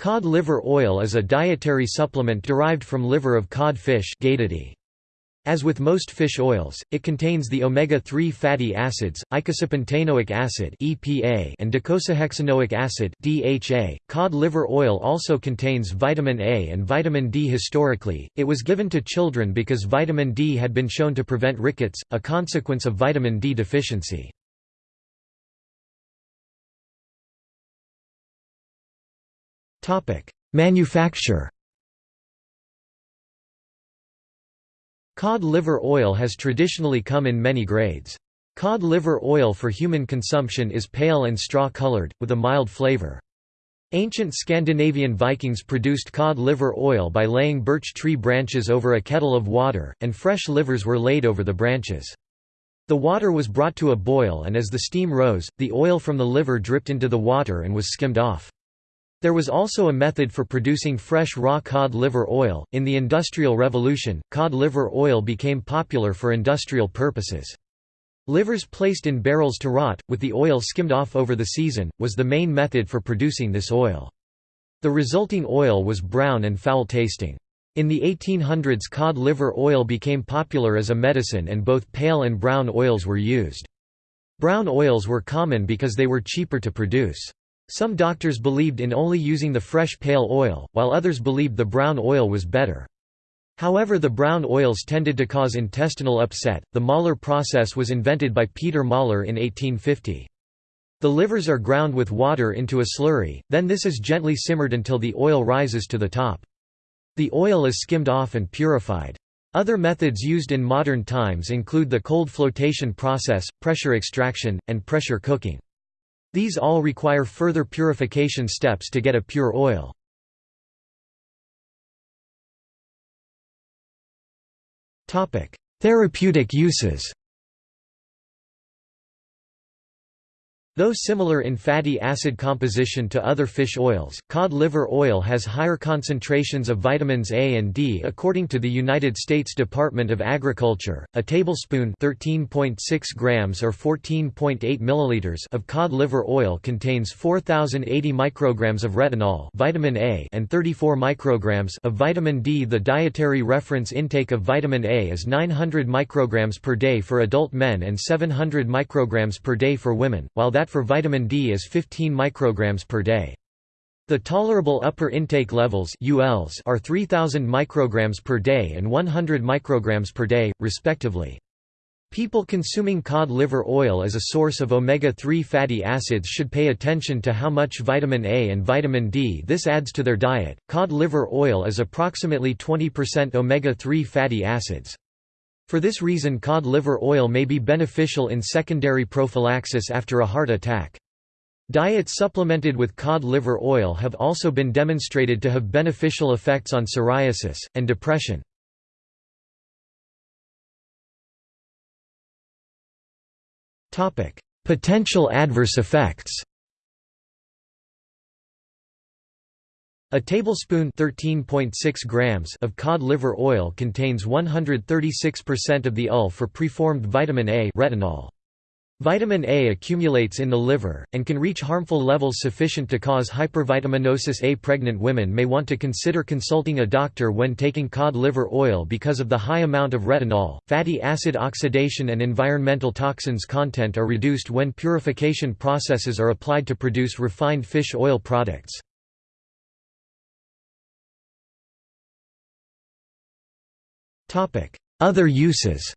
Cod liver oil is a dietary supplement derived from liver of cod fish As with most fish oils, it contains the omega-3 fatty acids, eicosapentaenoic acid and docosahexaenoic acid. Cod liver oil also contains vitamin A and vitamin D. Historically, it was given to children because vitamin D had been shown to prevent rickets, a consequence of vitamin D deficiency. Manufacture Cod liver oil has traditionally come in many grades. Cod liver oil for human consumption is pale and straw-colored, with a mild flavor. Ancient Scandinavian Vikings produced cod liver oil by laying birch tree branches over a kettle of water, and fresh livers were laid over the branches. The water was brought to a boil and as the steam rose, the oil from the liver dripped into the water and was skimmed off. There was also a method for producing fresh raw cod liver oil. In the Industrial Revolution, cod liver oil became popular for industrial purposes. Livers placed in barrels to rot, with the oil skimmed off over the season, was the main method for producing this oil. The resulting oil was brown and foul tasting. In the 1800s cod liver oil became popular as a medicine and both pale and brown oils were used. Brown oils were common because they were cheaper to produce. Some doctors believed in only using the fresh pale oil, while others believed the brown oil was better. However the brown oils tended to cause intestinal upset. The Möller process was invented by Peter Möller in 1850. The livers are ground with water into a slurry, then this is gently simmered until the oil rises to the top. The oil is skimmed off and purified. Other methods used in modern times include the cold flotation process, pressure extraction, and pressure cooking. These all require further purification steps to get a pure oil. Therapeutic uses Though similar in fatty acid composition to other fish oils, cod liver oil has higher concentrations of vitamins A and D according to the United States Department of Agriculture. A tablespoon (13.6 grams or 14.8 milliliters) of cod liver oil contains 4080 micrograms of retinol, vitamin A, and 34 micrograms of vitamin D. The dietary reference intake of vitamin A is 900 micrograms per day for adult men and 700 micrograms per day for women, while that for vitamin D is 15 micrograms per day. The tolerable upper intake levels ULs are 3000 micrograms per day and 100 micrograms per day, respectively. People consuming cod liver oil as a source of omega-3 fatty acids should pay attention to how much vitamin A and vitamin D this adds to their diet. Cod liver oil is approximately 20% omega-3 fatty acids. For this reason cod liver oil may be beneficial in secondary prophylaxis after a heart attack. Diets supplemented with cod liver oil have also been demonstrated to have beneficial effects on psoriasis, and depression. Potential adverse effects A tablespoon grams of cod liver oil contains 136% of the UL for preformed vitamin A retinol. Vitamin A accumulates in the liver, and can reach harmful levels sufficient to cause hypervitaminosis A. Pregnant women may want to consider consulting a doctor when taking cod liver oil because of the high amount of retinol. Fatty acid oxidation and environmental toxins content are reduced when purification processes are applied to produce refined fish oil products. Other uses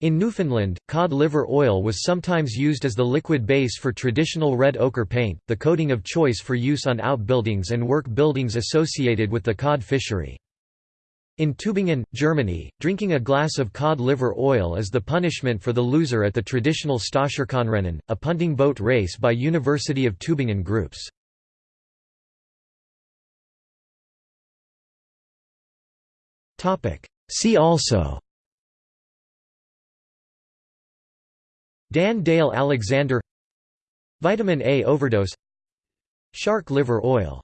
In Newfoundland, cod liver oil was sometimes used as the liquid base for traditional red ochre paint, the coating of choice for use on outbuildings and work buildings associated with the cod fishery. In Tübingen, Germany, drinking a glass of cod liver oil is the punishment for the loser at the traditional Stocherkahnrennen, a punting boat race by University of Tübingen groups. See also. Dan Dale Alexander. Vitamin A overdose. Shark liver oil